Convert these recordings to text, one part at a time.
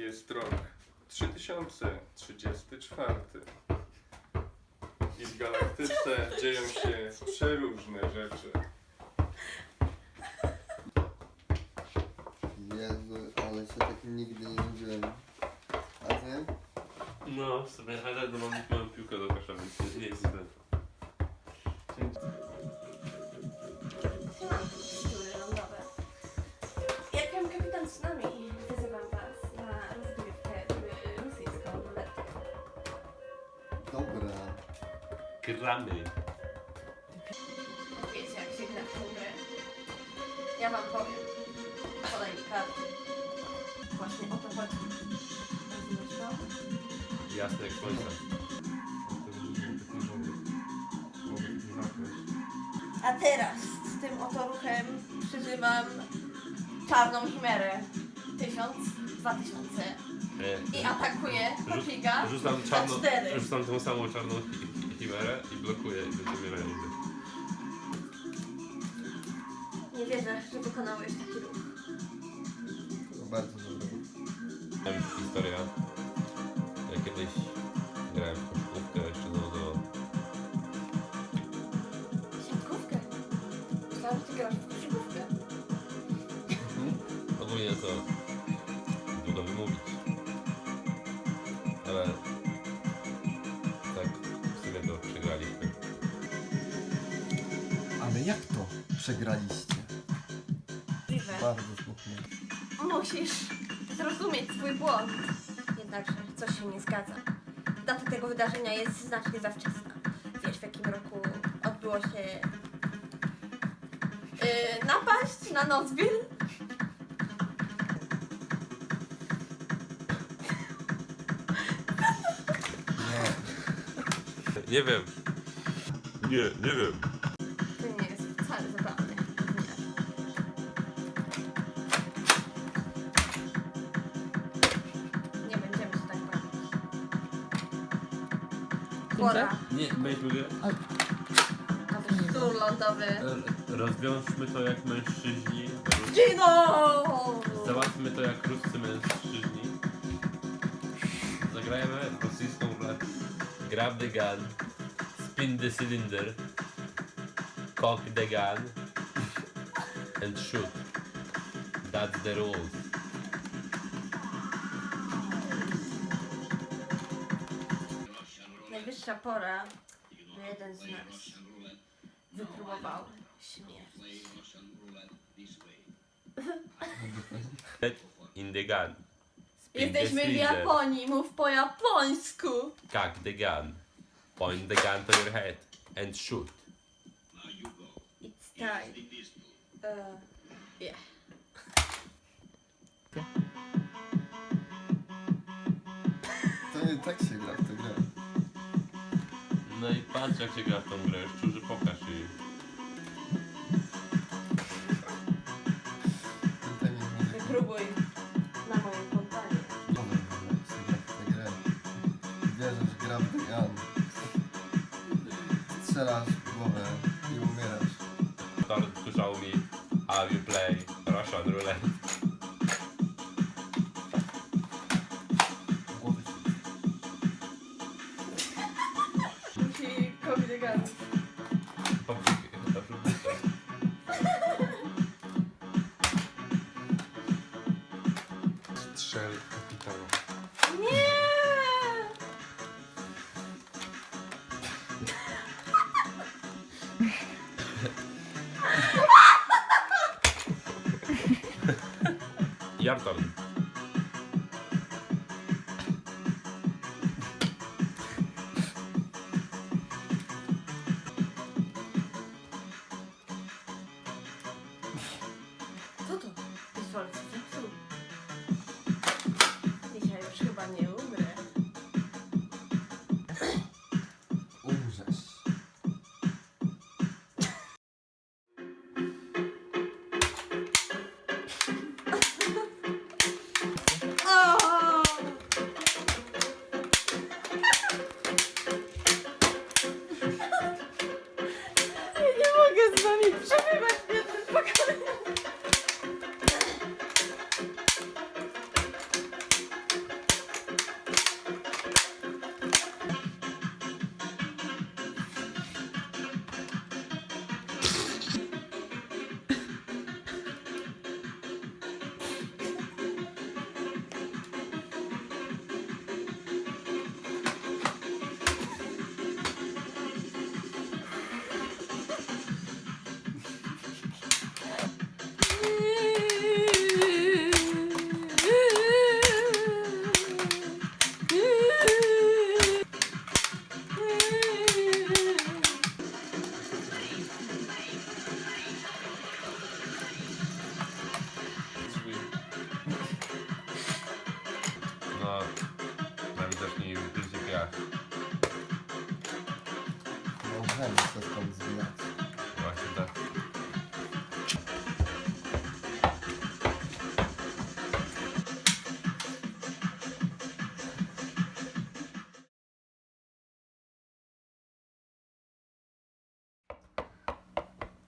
Jest rok 3034. I w galaktyce dzieją się przeróżne rzeczy. Jezu, ale się tak nigdy nie nudziłem. A ty? No, w sumie, ale no mam, mam piłkę do kosza, więc nie, jest źle. Jak mam kapitan tsunami, wyzywam Gramy. Wiecie jak się gra w tę grę. Ja wam powiem. Podaj mi karty. Właśnie o to chodzi. Rozumiesz to? Jasne jak słońce. A teraz z tym oto ruchem przyzywam czarną chimerę. Tysiąc, dwa tysiące. I atakuję Papiga Rzucam za czarną, cztery. rzucam tą samą czarną chimerę i blokuję i będziemy realizy. Nie wierzę, że wykonałeś taki ruch. To bardzo dobre. Miałem historia. Ja kiedyś grałem w koszykówkę jeszcze do, do Siatkówkę. Myślałam, że ty grasz w koszykówkę. ogólnie to jak to przegraliście? Możliwe. Bardzo smutne. Musisz zrozumieć swój błąd. Jednakże coś się nie zgadza. Data tego wydarzenia jest znacznie za wczesna. Wiesz w jakim roku odbyło się yy, napaść na Nocbil? Nie. Nie wiem. Nie, nie wiem. Nie zabawne. Będziemy się tak bawić. Pora, Nie, grać. aby sztur lądowy. Rozwiążmy to jak mężczyźni. Gino! Załatwmy to jak ruscy mężczyźni. Zagrajmy rosyjską ruletkę. Grab the gun. Spin the cylinder. Cock the gun. And shoot. That's the rules. Najwyższa pora, by jeden z nas wypróbował śmierć. In the gun. Spin the Jesteśmy w. Japonii, mów po japońsku. Cock the gun. Point the gun to your head. And shoot. Time. Uh, yeah. To nie tak się gra w tę grę. No i patrz jak się gra w tą grę. Szczurze pokaż jej. Tutaj nie może Wypróbuj na moim poddaniu. nowy się gra w tę grę. Bierzesz gra w. Strzelasz Głowy się. Musi kobiety gadać. Strzel kapitana. Nie! Your turn. Co to? Pistolet z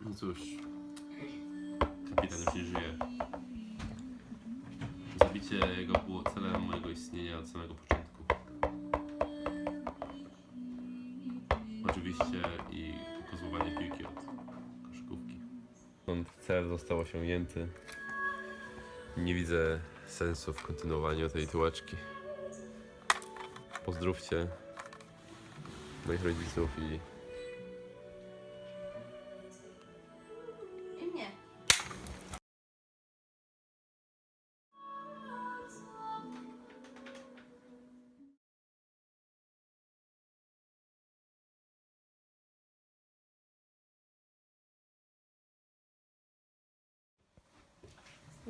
No cóż, kapitan już nie żyje. Zabicie jego było celem mojego istnienia od samego początku. Oczywiście i pozbywanie piłki od koszykówki. Stąd cel został osiągnięty. Nie widzę sensu w kontynuowaniu tej tułaczki. Pozdrówcie moich rodziców I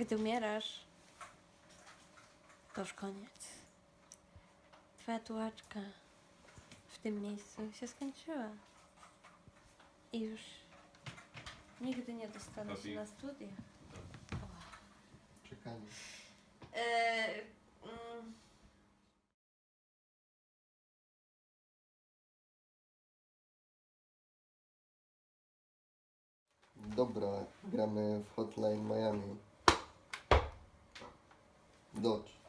Gdy umierasz, to już koniec. Twoja tułaczka w tym miejscu się skończyła. I już nigdy nie dostanę się na studia. Czekanie. Eee, mm, Dobra, gramy w Hotline Miami. Dodge.